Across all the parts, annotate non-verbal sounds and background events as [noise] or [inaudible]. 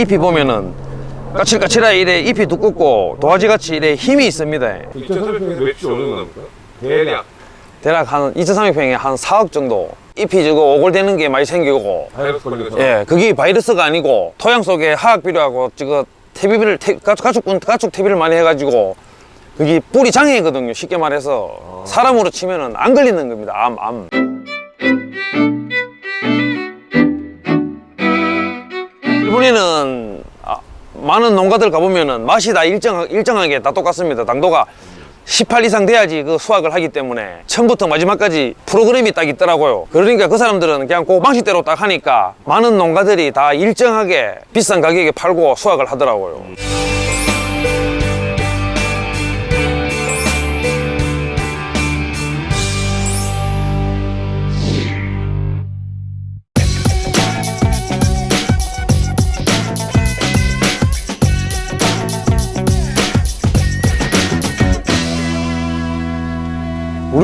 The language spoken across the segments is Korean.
잎이 보면은 까칠까칠하게 이래 잎이 두껍고 도화지같이 이래 힘이 있습니다 2,300평에서 매출 어느 나옵니까? 대략 대략 한 2,300평에 한 4억 정도 잎이 저거 오골되는 게 많이 생기고 바이러스 거 예, 그게 바이러스가 아니고 토양 속에 화학 비료하고 저거 퇴비를 태, 가축 가축 가축 퇴비를 많이 해가지고 그게 뿌리 장애거든요. 쉽게 말해서 사람으로 치면은 안 걸리는 겁니다. 암 암. 일본에는 아, 많은 농가들 가보면은 맛이 다 일정 일정하게 다 똑같습니다. 당도가 18 이상 돼야지 그 수확을 하기 때문에 처음부터 마지막까지 프로그램이 딱 있더라고요. 그러니까 그 사람들은 그냥 그 방식대로 딱 하니까 많은 농가들이 다 일정하게 비싼 가격에 팔고 수확을 하더라고요.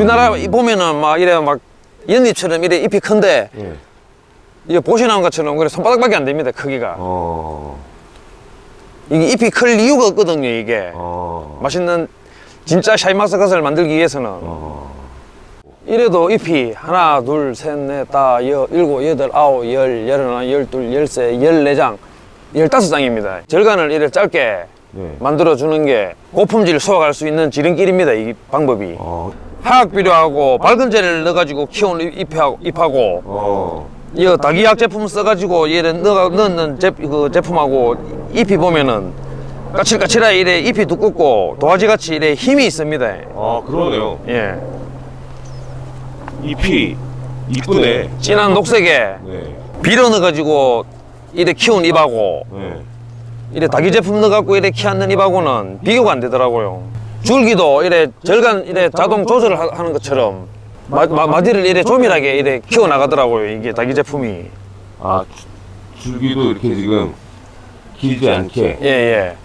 우리나라 이 보면은 막 이래 막 연잎처럼 이래 잎이 큰데 예. 이게 보시는 것처럼 그래 손바닥밖에 안 됩니다 크기가 어. 이게 잎이 클 이유가 없거든요 이게 어. 맛있는 진짜 샤인마스카스를 만들기 위해서는 어. 이래도 잎이 하나 둘셋넷다 일곱 여덟 아홉 열 열하나 열둘 열세 열네 장 열다섯 장입니다 절간을 이래 짧게 네. 만들어 주는 게 고품질 수확할 수 있는 지름길입니다 이 방법이 어. 화학 비료하고 밝은 재를 넣어가지고 키운 잎하고, 잎하고 어. 이 다기약 제품 써가지고 얘를 넣어, 넣는 제, 그 제품하고 잎이 보면은 까칠까칠하게 이래 잎이 두껍고 도화지같이 이래 힘이 있습니다 아, 그러네요. 예 잎이 이쁘네. 진한 녹색에 네. 비료 넣어가지고 이래 키운 잎하고 네. 이래 다기 제품 넣어갖고 이래 키웠는 잎하고는 비교가 안 되더라고요 줄기도 이래 절간 이래 자동 조절을 하- 하는 것처럼 마, 마, 마 디를 이래 조밀하게 이래 키워 나가더라고요 이게 다기 제품이. 아, 줄- 줄기도 이렇게 지금 길지 않게. 예예.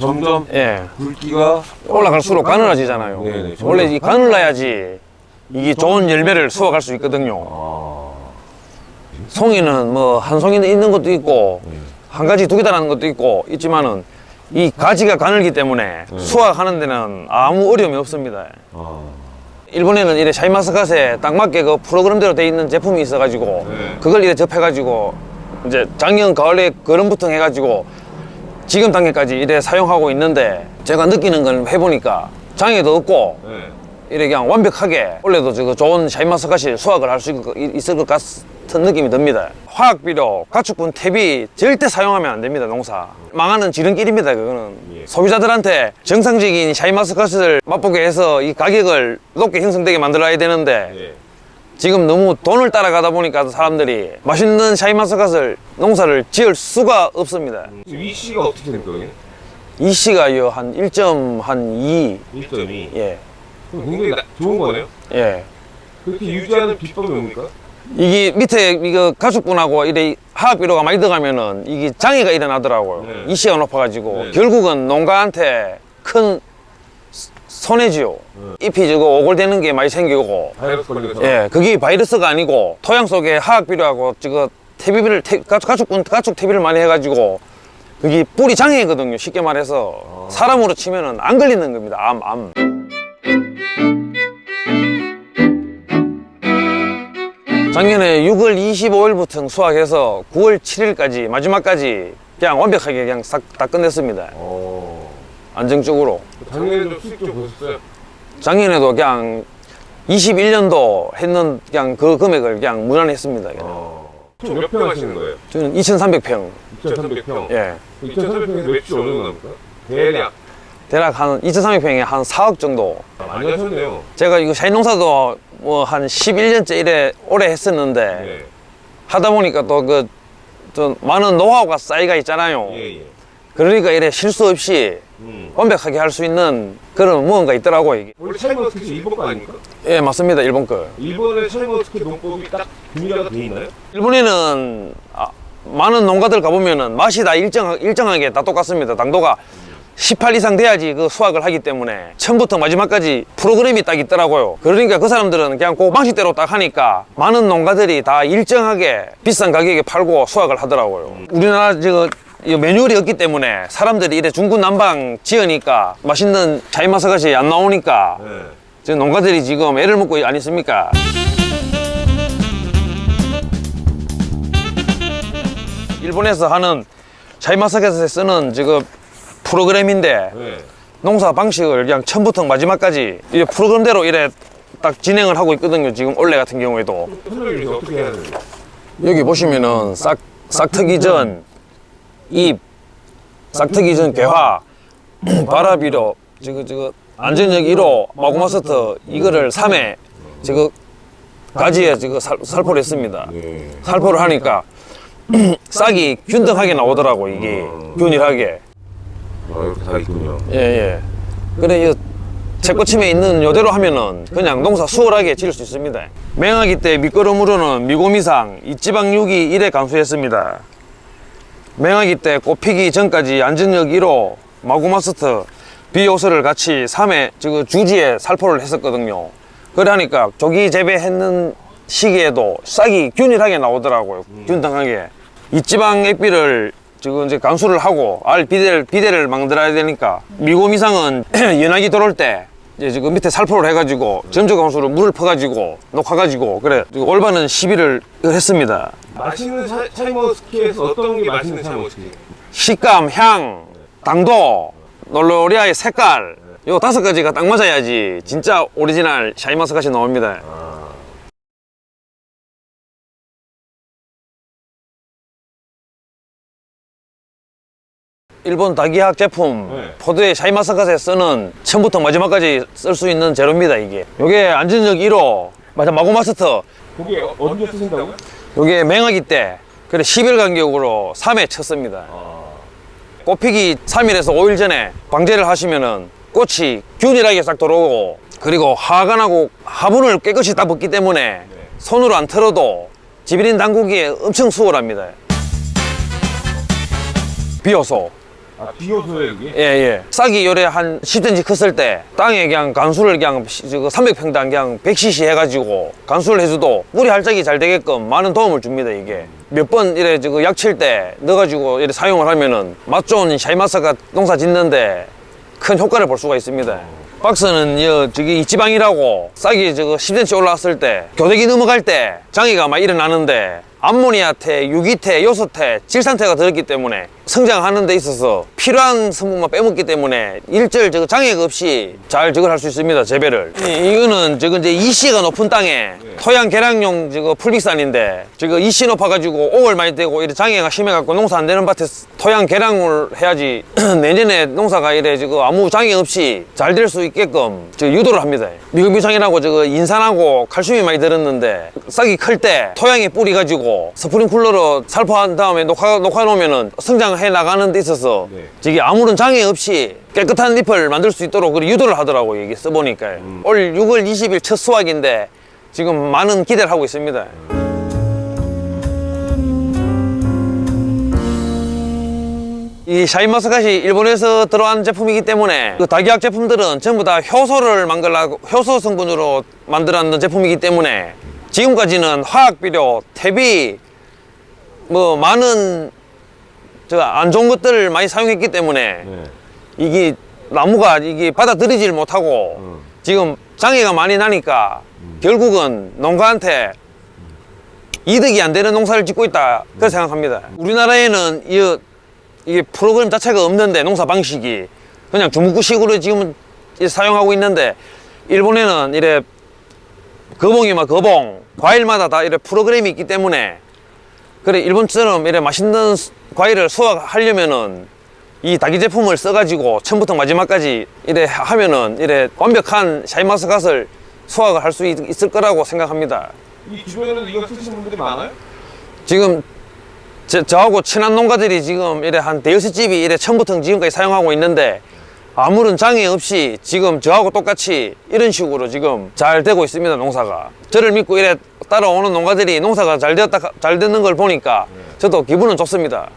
점점 예. 굵기가 올라갈수록 가늘어지잖아요. 네네, 원래 이 가늘어야지 이게 좋은 열매를 수확할 수 있거든요. 아. 송이는 뭐 한 송이는 있는 것도 있고 한 가지 두개 달하는 것도 있고 있지만은 이 가지가 가늘기 때문에 수확하는 데는 아무 어려움이 없습니다. 아. 일본에는 이래 샤인마스카스에 딱 맞게 그 프로그램대로 돼 있는 제품이 있어가지고 네. 그걸 이래 접해가지고 이제 작년 가을에 거름부터 해가지고 지금 단계까지 이래 사용하고 있는데 제가 느끼는 건 해보니까 장애도 없고 네. 이래 그냥 완벽하게 원래도 좋은 샤인마스카시 수확을 할 수 있을 것 같은 느낌이 듭니다. 화학 비료, 가축분, 퇴비 절대 사용하면 안 됩니다, 농사. 망하는 지름길입니다, 그거는. 예. 소비자들한테 정상적인 샤인마스카스를 맛보게 해서 이 가격을 높게 형성되게 만들어야 되는데 네. 지금 너무 돈을 따라가다 보니까 사람들이 맛있는 샤인마스카스를 농사를 지을 수가 없습니다. 위 씨가 어떻게 됩니까, 여기? 이 씨가 요, 한 1.2, 1점이. 예, 굉장히 나- 좋은 거네요? 예. 그렇게 유지하는 비법이 뭡니까? 이게 밑에 이거 가축분하고 이래 화학 비료가 많이 들어가면은 이게 장애가 일어나더라고요. 네. 이시가 높아가지고 네. 결국은 농가한테 큰 스- 손해지요. 네. 잎이 저거 오골되는 게 많이 생기고, 바이러스. 예, 그게 바이러스가 아니고 토양 속에 화학 비료하고 저거 퇴비를 태, 가축, 가축분 가축 퇴비를 많이 해가지고 그게 뿌리 장애거든요. 쉽게 말해서 사람으로 치면은 안 걸리는 겁니다. 암, 암. 작년에 6월 25일부터 수확해서 9월 7일까지 마지막까지 그냥 완벽하게 그냥 싹 다 끝냈습니다. 어. 안정적으로. 작년에도 수익 좀 보셨어요? 작년에도 그냥 21년도 했는 그냥 그 금액을 그냥 무난했습니다. 그냥. 어. 총몇 평 하시는 거예요? 저는 2,300평. 2,300평. 예. 2,300평에서 매출 어느 정도 나옵니까? 대략. 대략 한 2,300평에 한 4억 정도. 아, 많이 하셨네요. 제가 이거 샤인 농사도 뭐 한 11년째 이래 오래 했었는데 네. 하다 보니까 또 그 좀 많은 노하우가 쌓이가 있잖아요. 예, 예. 그러니까 이래 실수 없이 음. 완벽하게 할 수 있는 그런 무언가 있더라고요. 이게. 원래 샤인머스켓이 일본 거 아닙니까? 예, 맞습니다. 일본 거. 일본의 샤인머스켓 농법이 딱 분리가 돼 있나요? 일본에는 아, 많은 농가들 가보면은 맛이 다 일정, 일정하게 다 똑같습니다. 당도가 18 이상 돼야지 그 수확을 하기 때문에 처음부터 마지막까지 프로그램이 딱 있더라고요. 그러니까 그 사람들은 그냥 그 방식대로 딱 하니까 많은 농가들이 다 일정하게 비싼 가격에 팔고 수확을 하더라고요. 우리나라 저이 매뉴얼이 없기 때문에 사람들이 이래 중구난방 지으니까 맛있는 샤인머스켓이 안 나오니까 네. 지금 농가들이 지금 애를 먹고 안 있습니까? 일본에서 하는 샤인마스카시에 쓰는 지금 프로그램인데 네. 농사 방식을 그냥 처음부터 마지막까지 이 프로그램대로 이래 딱 진행을 하고 있거든요. 지금 올해 같은 경우에도? 여기 보시면은 싹 싹트기 전 입, 싹트기 전 개화, [clears throat] 바라비로 지금 지금 안전역 1호 마구마스터 이거를 3회 지금 가지에 지금 살, 살포를 했습니다. 네. 살포를 하니까 [clears throat] 싹이 균등하게 나오더라고 이게 균일하게. 아, 이렇게 다 있군요. 예, 예. 그래, 이 채꽃침에 있는 요대로 하면은 그냥 농사 수월하게 지을 수 있습니다. 맹하기 때 밑거름으로는 미고미상, 이지방육이 1에 감소했습니다. 맹하기 때 꽃피기 전까지 안전역 1호, 마구마스터, 비오스를 같이 3회 지금 주지에 살포를 했었거든요. 그래 하니까 조기 재배했는 시기에도 싹이 균일하게 나오더라고요. 균등하게. 이지방 액비를 지금 이제 감수를 하고 알 비대를 비대를 만들어야 되니까 미고 미상은 [clears throat] 연하기 들어올 때 이제 지금 밑에 살포를 해가지고 전조 감수로 물을 퍼가지고 녹아가지고 그래 올바른 시비를 했습니다. 맛있는 샤, 샤이머스키에서 어떤 게 맛있는 샤이머스키? 식감, 향, 당도, 놀로리아의 색깔 요 다섯 가지가 딱 맞아야지 진짜 오리지널 샤인마스카시 나옵니다. 일본 다기학 제품 네. 포도의 샤인마스카시에 쓰는 처음부터 마지막까지 쓸 수 있는 재료입니다 이게. 요게 안전적 1호 맞아 마고마스터. 그게 언제 쓰신다고요? 요게 맹하기 때 그래 10일 간격으로 3회 쳤습니다. 꽃피기 3일에서 5일 전에 방제를 하시면은 꽃이 균일하게 싹 들어오고 그리고 하관하고 화분을 깨끗이 다 벗기 때문에 손으로 안 털어도 지비린 당구기에 엄청 수월합니다. 비어서 아, 비오소에 이게? 예, 예. 싹이 요래 한 10cm 컸을 때 땅에 그냥 간수를 그냥 300평당 그냥 100cc 해가지고 간수를 해줘도 뿌리 활짝이 잘 되게끔 많은 도움을 줍니다, 이게. 몇 번 이래 저거 약칠 때 넣어가지고 이래 사용을 하면은 맛 좋은 샤이마스가 농사 짓는데 큰 효과를 볼 수가 있습니다. 박스는 여 저기 이지방이라고 싹이 저거 10cm 올라왔을 때 교대기 넘어갈 때 장애가 막 일어나는데 암모니아태, 유기태, 요소태, 질산태가 들었기 때문에 성장하는 데 있어서 필요한 성분만 빼먹기 때문에 일절 저거 장애가 없이 잘 저걸 할 수 있습니다 재배를. 이, 이거는 저거 이제 이씨가 높은 땅에 토양 개량용 저거 풀빅산인데 저거 이씨 높아가지고 옥을 많이 되고 이래 장애가 심해갖고 농사 안 되는 밭에 토양 개량을 해야지 [clears throat] 내년에 농사가 이래 저거 아무 장애 없이 잘 될 수 있게끔 저 유도를 합니다. 미금유상이라고 저거 인산하고 칼슘이 많이 들었는데 싹이 클 때 토양에 뿌리 가지고 스프링클러로 살포한 다음에 녹화, 녹화 놓으면은 성장해 나가는 데 있어서 네. 저기 아무런 장애 없이 깨끗한 잎을 만들 수 있도록 유도를 하더라고요 이게 써보니까. 올 6월 20일 첫 수확인데 지금 많은 기대를 하고 있습니다. 이 샤인마스카시 일본에서 들어온 제품이기 때문에 그 다기학 제품들은 전부 다 효소를 만들라고 효소 성분으로 만들었는 제품이기 때문에 지금까지는 화학 비료, 퇴비 뭐 많은 저 안 좋은 것들을 많이 사용했기 때문에 네. 이게 나무가 이게 받아들이질 못하고 지금 장애가 많이 나니까 결국은 농가한테 이득이 안 되는 농사를 짓고 있다. 그렇게 생각합니다. 우리나라에는 이, 이게 프로그램 자체가 없는데 농사 방식이 그냥 주무구식으로 지금 이 사용하고 있는데 일본에는 이래 거봉이면 거봉 과일마다 다 이래 프로그램이 있기 때문에 그래 일본처럼 이래 맛있는 수- 과일을 수확하려면은 이 다기 제품을 써가지고 처음부터 마지막까지 이래 하면은 이래 완벽한 샤인마스카스를 수확을 할 수 있을 거라고 생각합니다. 이 주변에도 이거 쓰시는 분들이 많아요? 지금 저, 저하고 친한 농가들이 지금 이래 한 대여섯 집이 이래 처음부터 지금까지 사용하고 있는데 아무런 장애 없이 지금 저하고 똑같이 이런 식으로 지금 잘 되고 있습니다 농사가 저를 믿고 이래 따라오는 농가들이 농사가 잘 되었다 잘 되는 걸 보니까 저도 기분은 좋습니다.